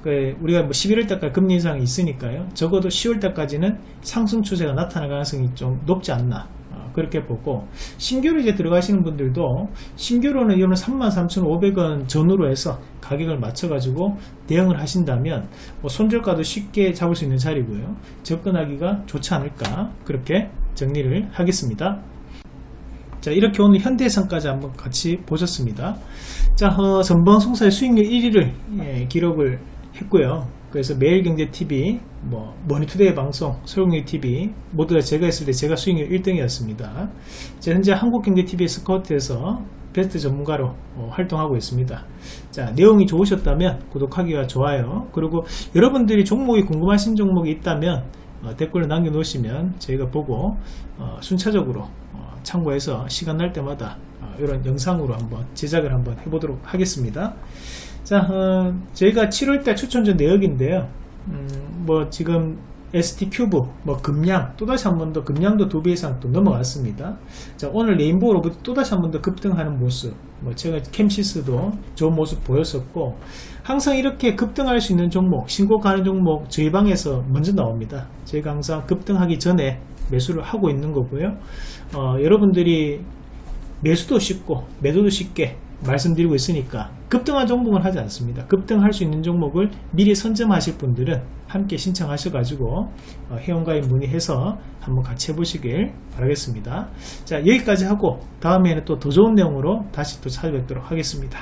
그 우리가 뭐 11월 달까지 금리 인상이 있으니까요. 적어도 10월 달까지는 상승 추세가 나타날 가능성이 좀 높지 않나. 어, 그렇게 보고 신규로 이제 들어가시는 분들도 신규로는 이거는 33,500원 전후로 해서 가격을 맞춰 가지고 대응을 하신다면 뭐 손절가도 쉽게 잡을 수 있는 자리고요. 접근하기가 좋지 않을까 그렇게 정리를 하겠습니다. 자 이렇게 오늘 현대해상까지 한번 같이 보셨습니다. 자 어, 전방송사의 수익률 1위를 예, 기록을 했고요 그래서 매일경제TV, 뭐 머니투데이 방송, 소용리TV 모두 다 제가 했을 때 제가 수익률 1등이었습니다. 현재 한국경제TV 스카우트에서 베스트 전문가로 어, 활동하고 있습니다. 자 내용이 좋으셨다면 구독하기와 좋아요. 그리고 여러분들이 종목이 궁금하신 종목이 있다면 어, 댓글을 남겨놓으시면 저희가 보고 어, 순차적으로 어, 참고해서 시간 날 때마다 어, 이런 영상으로 한번 제작을 한번 해보도록 하겠습니다. 자, 어, 저희가 7월달 추천주 내역인데요. 음, 뭐 지금 ST 큐브, 뭐 금량, 또다시 한 번 더 금량도 두 배 이상 또 넘어갔습니다. 자, 오늘 레인보우 로봇 또다시 한 번 더 급등하는 모습, 뭐 제가 캠시스도 좋은 모습 보였었고, 항상 이렇게 급등할 수 있는 종목, 신고 가는 종목 저희 방에서 먼저 나옵니다. 저희가 항상 급등하기 전에 매수를 하고 있는 거고요. 어, 여러분들이 매수도 쉽고 매도도 쉽게 말씀드리고 있으니까 급등한 종목은 하지 않습니다. 급등할 수 있는 종목을 미리 선점하실 분들은 함께 신청하셔 가지고 어, 회원가입 문의해서 한번 같이 해보시길 바라겠습니다. 자 여기까지 하고 다음에는 또 더 좋은 내용으로 다시 또 찾아뵙도록 하겠습니다.